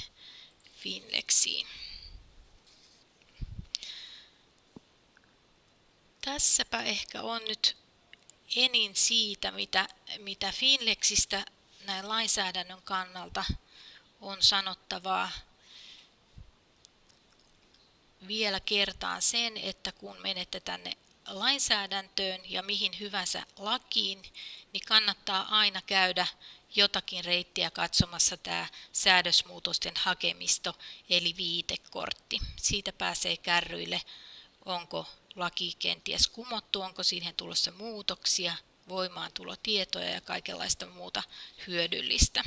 Finlexiin. Tässäpä ehkä on nyt enin siitä, mitä, mitä Finlexistä näin lainsäädännön kannalta on sanottavaa. Vielä kertaan sen, että kun menette tänne lainsäädäntöön ja mihin hyvänsä lakiin, niin kannattaa aina käydä jotakin reittiä katsomassa tämä säädösmuutosten hakemisto eli viitekortti. Siitä pääsee kärryille, onko laki kenties kumottu, onko siihen tulossa muutoksia, voimaantulotietoja ja kaikenlaista muuta hyödyllistä.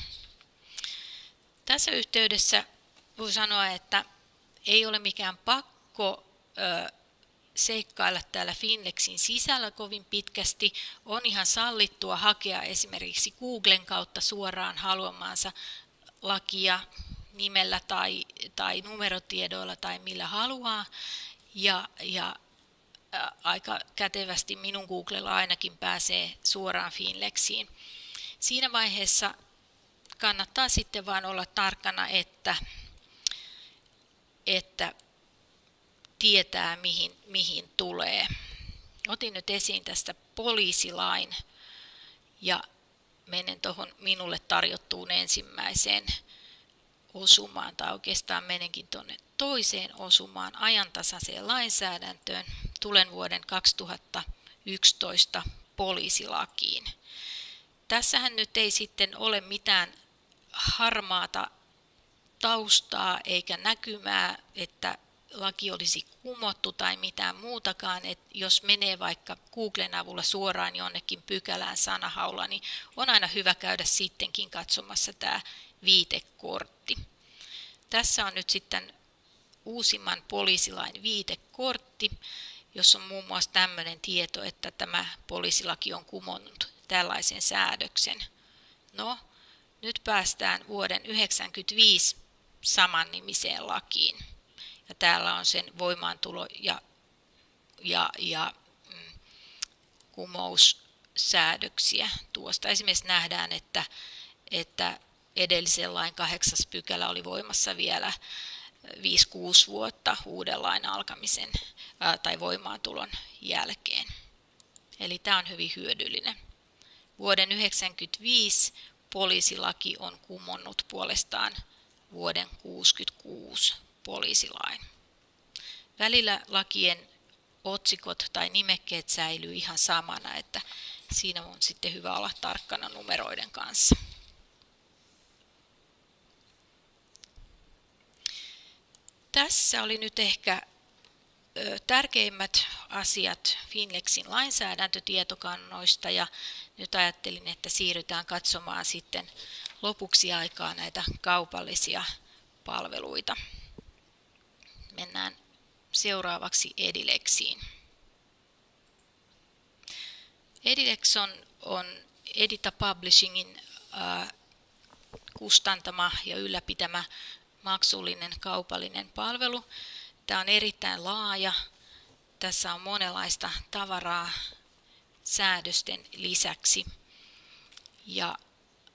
Tässä yhteydessä voi sanoa, että ei ole mikään pakko seikkailla täällä Finlexin sisällä kovin pitkästi. On ihan sallittua hakea esimerkiksi Googlen kautta suoraan haluamaansa lakia nimellä tai, tai numerotiedoilla tai millä haluaa. Ja, ja aika kätevästi minun Googlella ainakin pääsee suoraan Finlexiin. Siinä vaiheessa kannattaa sitten vain olla tarkkana, että, että tietää mihin, mihin tulee. Otin nyt esiin tästä poliisilain ja menen tuohon minulle tarjottuun ensimmäiseen osumaan, tai oikeastaan menenkin tuonne toiseen osumaan ajantasaiseen lainsäädäntöön. Tulen vuoden 2011 poliisilakiin. Tässähän nyt ei sitten ole mitään harmaata taustaa eikä näkymää, että laki olisi kumottu tai mitään muutakaan, että jos menee vaikka Googlen avulla suoraan jonnekin pykälään sanahaulla, niin on aina hyvä käydä sittenkin katsomassa tämä viitekortti. Tässä on nyt sitten uusimman poliisilain viitekortti, jossa on muun muassa tämmöinen tieto, että tämä poliisilaki on kumonnut tällaisen säädöksen. No, nyt päästään vuoden 1995 samannimiseen lakiin. Ja täällä on sen voimaantulo ja, ja, ja mm, kumoussäädöksiä tuosta. Esimerkiksi nähdään, että, että edellisen lain kahdeksas pykälä oli voimassa vielä 5-6 vuotta uuden lain alkamisen ää, tai voimaantulon jälkeen. Eli tämä on hyvin hyödyllinen. Vuoden 1995 poliisilaki on kumonnut puolestaan vuoden 1966 poliisilain. Välillä lakien otsikot tai nimekkeet säilyy ihan samana, että siinä on sitten hyvä olla tarkkana numeroiden kanssa. Tässä oli nyt ehkä tärkeimmät asiat Finlexin lainsäädäntötietokannoista ja nyt ajattelin, että siirrytään katsomaan sitten lopuksi aikaa näitä kaupallisia palveluita. Mennään seuraavaksi Edilexiin. Edilex on, on Edita Publishingin äh, kustantama ja ylläpitämä maksullinen kaupallinen palvelu. Tämä on erittäin laaja. Tässä on monenlaista tavaraa säädösten lisäksi. Ja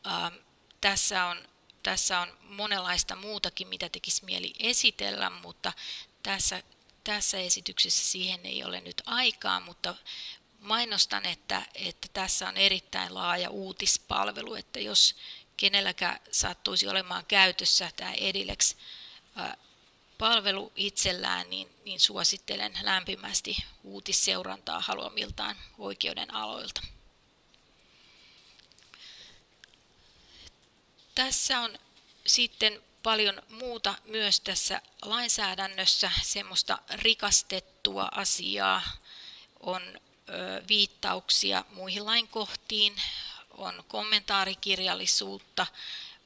äh, tässä, on, tässä on monenlaista muutakin, mitä tekisi mieli esitellä, mutta tässä, tässä esityksessä siihen ei ole nyt aikaa, mutta mainostan, että, että tässä on erittäin laaja uutispalvelu, että jos kenelläkään sattuisi olemaan käytössä tämä Edilex palvelu itsellään, niin, niin suosittelen lämpimästi uutisseurantaa haluamiltaan oikeuden aloilta. Tässä on sitten paljon muuta myös tässä lainsäädännössä, semmoista rikastettua asiaa, on viittauksia muihin lainkohtiin, on kommentaarikirjallisuutta,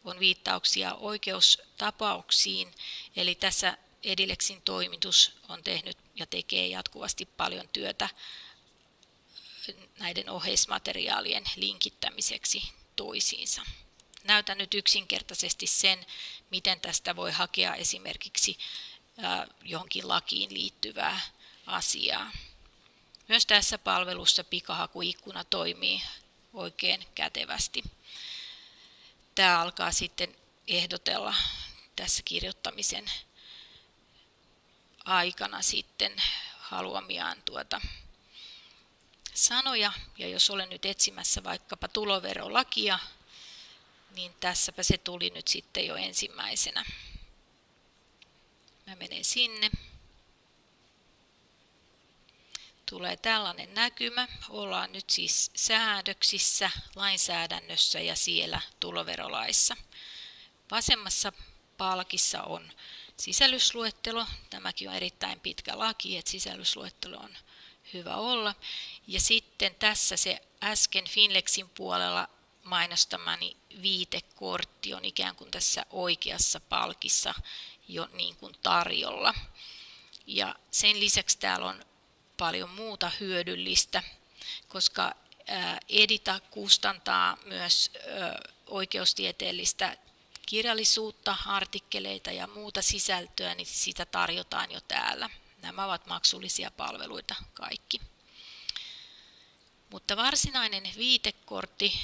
on viittauksia oikeustapauksiin, eli tässä Edilexin toimitus on tehnyt ja tekee jatkuvasti paljon työtä näiden oheismateriaalien linkittämiseksi toisiinsa. Näytän nyt yksinkertaisesti sen, miten tästä voi hakea esimerkiksi johonkin lakiin liittyvää asiaa. Myös tässä palvelussa pikahakuikkuna toimii oikein kätevästi. Tämä alkaa sitten ehdotella tässä kirjoittamisen aikana sitten haluamiaan tuota sanoja. Ja jos olen nyt etsimässä vaikkapa tuloverolakia, niin tässäpä se tuli nyt sitten jo ensimmäisenä. Mä menen sinne tulee tällainen näkymä. Ollaan nyt siis säädöksissä, lainsäädännössä ja siellä tuloverolaissa. Vasemmassa palkissa on sisällysluettelo. Tämäkin on erittäin pitkä laki, että sisällysluettelo on hyvä olla. Ja sitten tässä se äsken Finlexin puolella mainostamani viitekortti on ikään kuin tässä oikeassa palkissa jo niin kuin tarjolla. Ja sen lisäksi täällä on paljon muuta hyödyllistä, koska Edita kustantaa myös oikeustieteellistä kirjallisuutta, artikkeleita ja muuta sisältöä, niin sitä tarjotaan jo täällä. Nämä ovat maksullisia palveluita kaikki. Mutta varsinainen viitekortti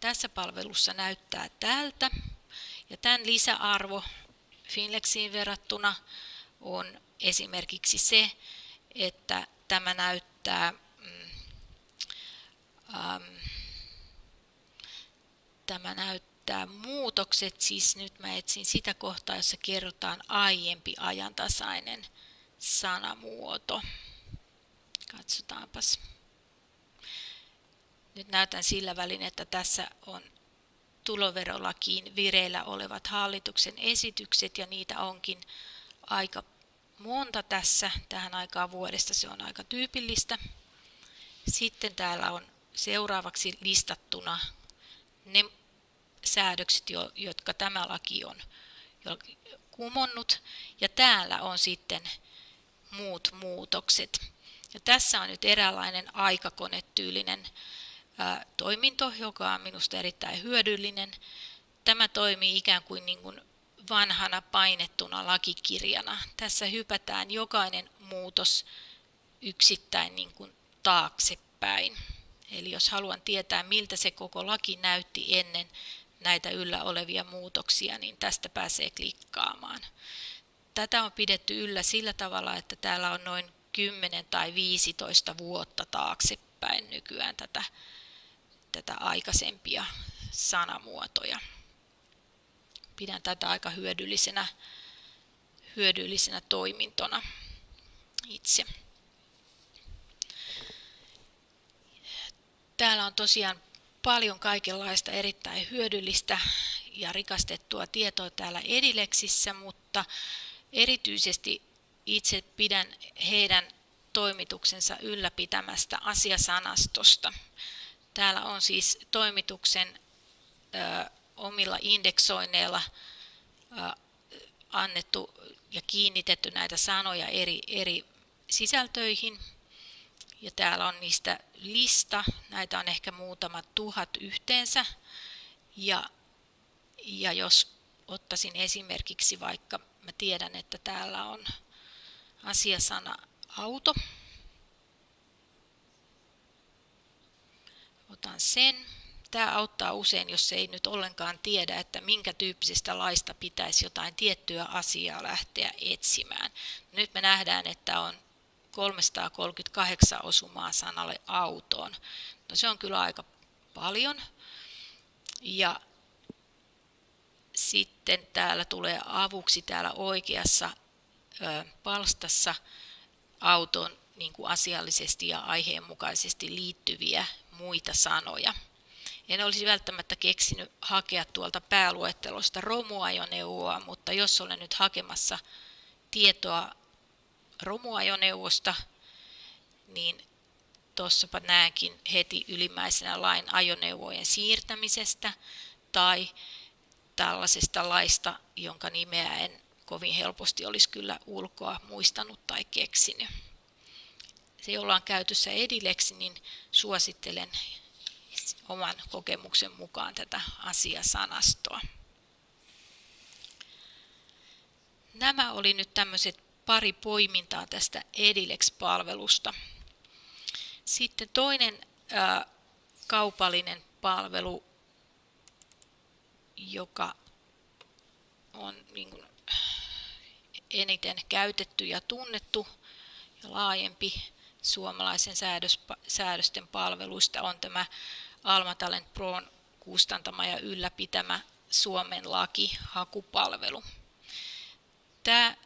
tässä palvelussa näyttää tältä. Ja tämän lisäarvo Finlexiin verrattuna on esimerkiksi se, että tämä näyttää mm, ähm, tämä näyttää muutokset, siis nyt mä etsin sitä kohtaa, jossa kerrotaan aiempi ajantasainen sanamuoto. Katsotaanpas. Nyt näytän sillä välin, että tässä on tuloverolakiin vireillä olevat hallituksen esitykset ja niitä onkin aika monta tässä tähän aikaan vuodesta, se on aika tyypillistä. Sitten täällä on seuraavaksi listattuna ne säädökset, jotka tämä laki on kumonnut, ja täällä on sitten muut muutokset. Ja tässä on nyt eräänlainen aikakonetyylinen toiminto, joka on minusta erittäin hyödyllinen. Tämä toimii ikään kuin, niin kuin vanhana painettuna lakikirjana. Tässä hypätään jokainen muutos yksittäin niin kuin taaksepäin. Eli jos haluan tietää, miltä se koko laki näytti ennen näitä yllä olevia muutoksia, niin tästä pääsee klikkaamaan. Tätä on pidetty yllä sillä tavalla, että täällä on noin 10 tai 15 vuotta taaksepäin nykyään tätä, tätä aikaisempia sanamuotoja. Pidän tätä aika hyödyllisenä, hyödyllisenä toimintona itse. Täällä on tosiaan paljon kaikenlaista erittäin hyödyllistä ja rikastettua tietoa täällä Edileksissä, mutta erityisesti itse pidän heidän toimituksensa ylläpitämästä asiasanastosta. Täällä on siis toimituksen ö, omilla indeksoinneilla ö, annettu ja kiinnitetty näitä sanoja eri, eri sisältöihin. Ja täällä on niistä lista, näitä on ehkä muutama tuhat yhteensä. Ja, ja jos ottaisin esimerkiksi vaikka, mä tiedän, että täällä on asiasana auto. Otan sen. Tämä auttaa usein, jos ei nyt ollenkaan tiedä, että minkä tyyppisestä laista pitäisi jotain tiettyä asiaa lähteä etsimään. Nyt me nähdään, että on 338 osumaa sanalle autoon. No se on kyllä aika paljon. Ja sitten täällä tulee avuksi täällä oikeassa palstassa autoon niin kuin asiallisesti ja aiheenmukaisesti liittyviä muita sanoja. En olisi välttämättä keksinyt hakea tuolta pääluettelosta romuajoneuvoa, mutta jos olen nyt hakemassa tietoa romuajoneuvosta, niin tuossapa näenkin heti ylimmäisenä lain ajoneuvojen siirtämisestä tai tällaisesta laista, jonka nimeä en kovin helposti olisi kyllä ulkoa muistanut tai keksinyt. Se, jolla on käytössä Edileksi, niin suosittelen oman kokemuksen mukaan tätä asiasanastoa. Nämä oli nyt tämmöiset pari poimintaa tästä Edilex-palvelusta. Sitten toinen ää, kaupallinen palvelu, joka on niin kuin eniten käytetty ja tunnettu ja laajempi suomalaisen säädös, säädösten palveluista on tämä Alma Talent Proon kustantama ja ylläpitämä Suomen laki hakupalvelu. Tämä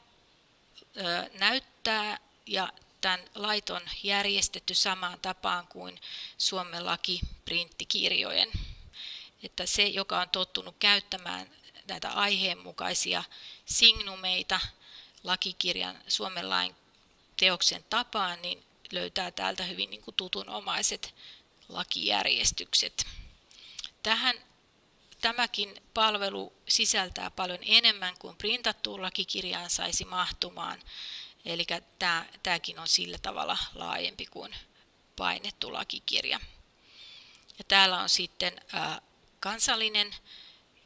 ö, näyttää ja tämän lait on järjestetty samaan tapaan kuin Suomen laki printtikirjojen. Että se, joka on tottunut käyttämään näitä aiheenmukaisia signumeita, lakikirjan Suomen lain teoksen tapaan, niin löytää täältä hyvin niin kuin tutunomaiset lakijärjestykset. Tähän tämäkin palvelu sisältää paljon enemmän kuin printattuun lakikirjaan saisi mahtumaan. Eli tämä, tämäkin on sillä tavalla laajempi kuin painettu lakikirja. Ja täällä on sitten ää, kansallinen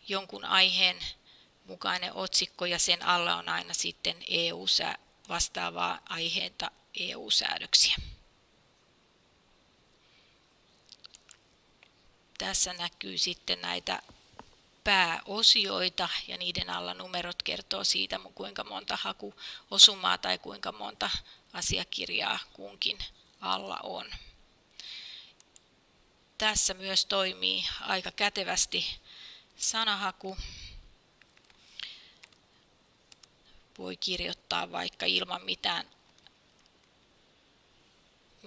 jonkun aiheen mukainen otsikko ja sen alla on aina sitten EU vastaavaa aiheenta EU-säädöksiä. Tässä näkyy sitten näitä pääosioita ja niiden alla numerot kertoo siitä, kuinka monta hakuosumaa tai kuinka monta asiakirjaa kunkin alla on. Tässä myös toimii aika kätevästi sanahaku voi kirjoittaa vaikka ilman mitään,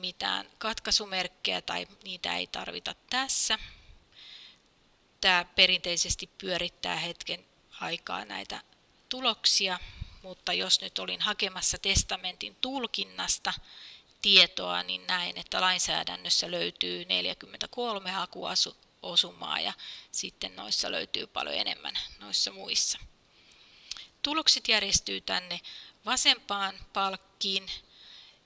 mitään katkaisumerkkejä tai niitä ei tarvita tässä. Tämä perinteisesti pyörittää hetken aikaa näitä tuloksia, mutta jos nyt olin hakemassa testamentin tulkinnasta tietoa, niin näin, että lainsäädännössä löytyy 43 hakuosumaa ja sitten noissa löytyy paljon enemmän noissa muissa. Tulokset järjestyy tänne vasempaan palkkiin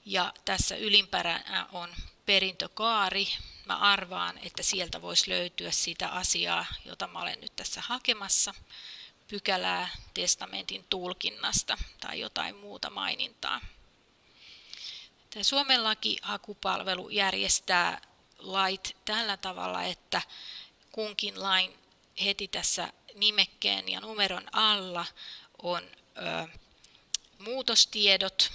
ja tässä ylimpäränä on perintökaari. Mä arvaan, että sieltä voisi löytyä sitä asiaa, jota mä olen nyt tässä hakemassa, pykälää testamentin tulkinnasta tai jotain muuta mainintaa. Tämä Suomen laki-hakupalvelu järjestää lait tällä tavalla, että kunkin lain heti tässä nimekkeen ja numeron alla on ö, muutostiedot.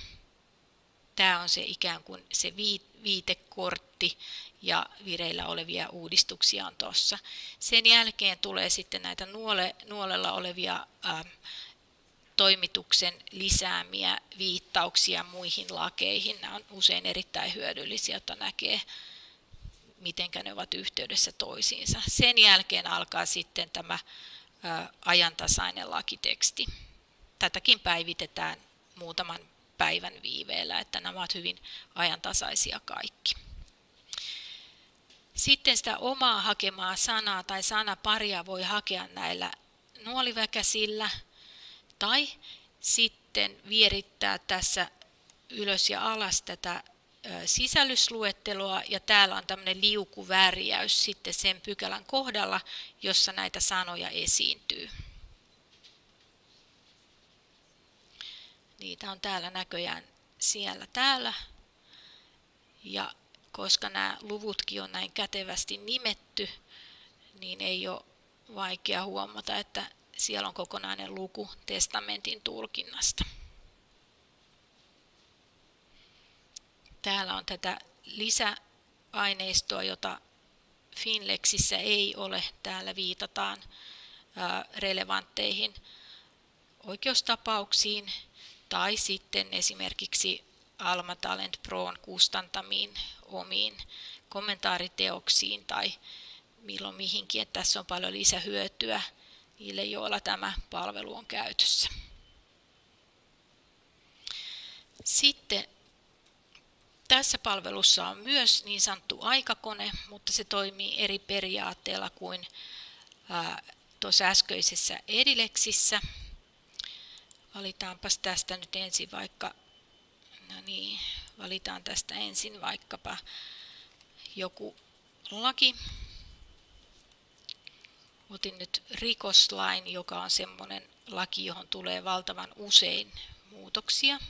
Tämä on se ikään kuin se viitekortti ja vireillä olevia uudistuksia on tuossa. Sen jälkeen tulee sitten näitä nuole, nuolella olevia ää, toimituksen lisäämiä viittauksia muihin lakeihin. Nämä on usein erittäin hyödyllisiä, että näkee, miten ne ovat yhteydessä toisiinsa. Sen jälkeen alkaa sitten tämä ää, ajantasainen lakiteksti. Tätäkin päivitetään muutaman päivän viiveellä, että nämä ovat hyvin ajantasaisia kaikki. Sitten sitä omaa hakemaa sanaa tai sanaparia voi hakea näillä nuoliväkäsillä tai sitten vierittää tässä ylös ja alas tätä sisällysluetteloa ja täällä on tämmöinen liukuvärjäys sitten sen pykälän kohdalla, jossa näitä sanoja esiintyy. Niitä on täällä näköjään siellä täällä. Ja koska nämä luvutkin on näin kätevästi nimetty, niin ei ole vaikea huomata, että siellä on kokonainen luku testamentin tulkinnasta. Täällä on tätä lisäaineistoa, jota Finlexissä ei ole. Täällä viitataan relevantteihin oikeustapauksiin tai sitten esimerkiksi Alma Talent Proon kustantamiin omiin kommentaariteoksiin tai milloin mihinkin, että tässä on paljon lisähyötyä niille, joilla tämä palvelu on käytössä. Sitten tässä palvelussa on myös niin sanottu aikakone, mutta se toimii eri periaatteella kuin tuossa äskeisessä Edilexissä. Valitaanpas tästä nyt ensin vaikka, no niin, valitaan tästä ensin vaikkapa joku laki. Otin nyt rikoslain, joka on semmoinen laki, johon tulee valtavan usein muutoksia.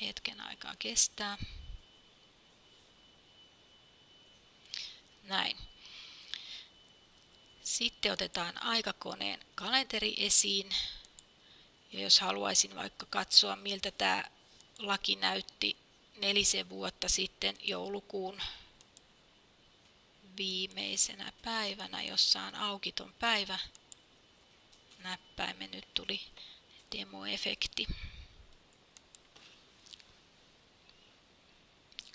Hetken aikaa kestää. Näin. Sitten otetaan aikakoneen kalenteri esiin. Ja jos haluaisin vaikka katsoa, miltä tämä laki näytti nelisen vuotta sitten joulukuun viimeisenä päivänä, jossa on aukiton päivä, näppäimen nyt tuli demoefekti.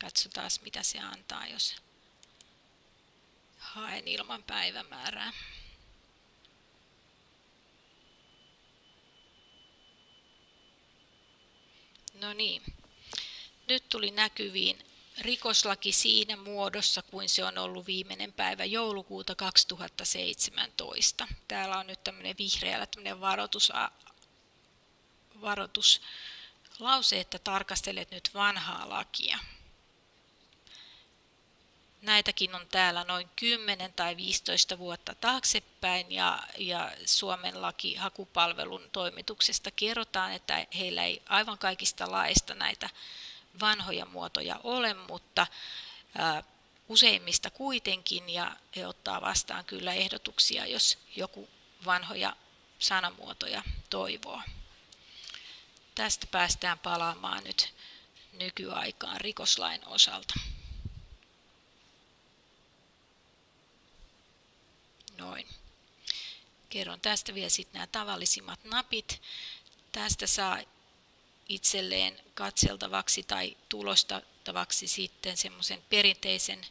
Katsotaan mitä se antaa, jos haen ilman päivämäärää. No niin. Nyt tuli näkyviin rikoslaki siinä muodossa, kuin se on ollut viimeinen päivä joulukuuta 2017. Täällä on nyt tämmöinen vihreällä tämmöinen varoitus, varoituslause, että tarkastelet nyt vanhaa lakia. Näitäkin on täällä noin 10 tai 15 vuotta taaksepäin ja, ja Suomen laki hakupalvelun toimituksesta kerrotaan, että heillä ei aivan kaikista laista näitä vanhoja muotoja ole, mutta ää, useimmista kuitenkin ja he ottaa vastaan kyllä ehdotuksia, jos joku vanhoja sanamuotoja toivoo. Tästä päästään palaamaan nyt nykyaikaan rikoslain osalta. Noin. Kerron tästä vielä sitten nämä tavallisimmat napit. Tästä saa itselleen katseltavaksi tai tulostettavaksi sitten semmoisen perinteisen,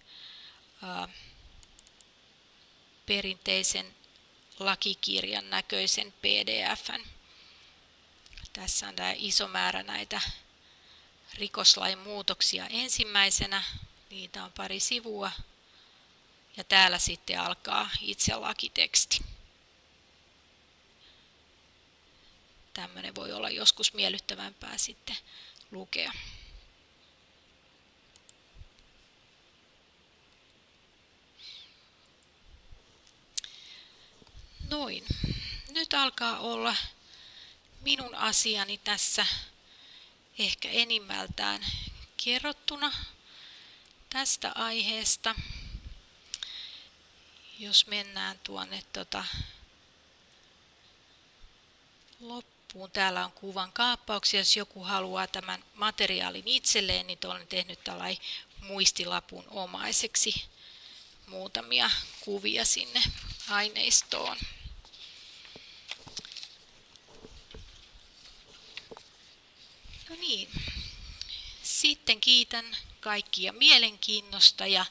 perinteisen lakikirjan näköisen PDFn. Tässä on tämä iso määrä näitä rikoslain muutoksia ensimmäisenä. Niitä on pari sivua ja täällä sitten alkaa itse lakiteksti. Tämmöinen voi olla joskus miellyttävämpää sitten lukea. Noin. Nyt alkaa olla minun asiani tässä ehkä enimmältään kerrottuna tästä aiheesta jos mennään tuonne tota, loppuun. Loppuun. Täällä on kuvan kaappauksia, jos joku haluaa tämän materiaalin itselleen, niin olen tehnyt tällainen muistilapun omaiseksi muutamia kuvia sinne aineistoon. No niin, sitten kiitän kaikkia mielenkiinnosta ja,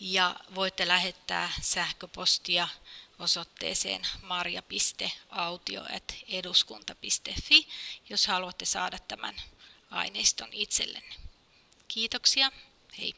ja voitte lähettää sähköpostia osoitteeseen marja.autio.eduskunta.fi, jos haluatte saada tämän aineiston itsellenne. Kiitoksia. Hei.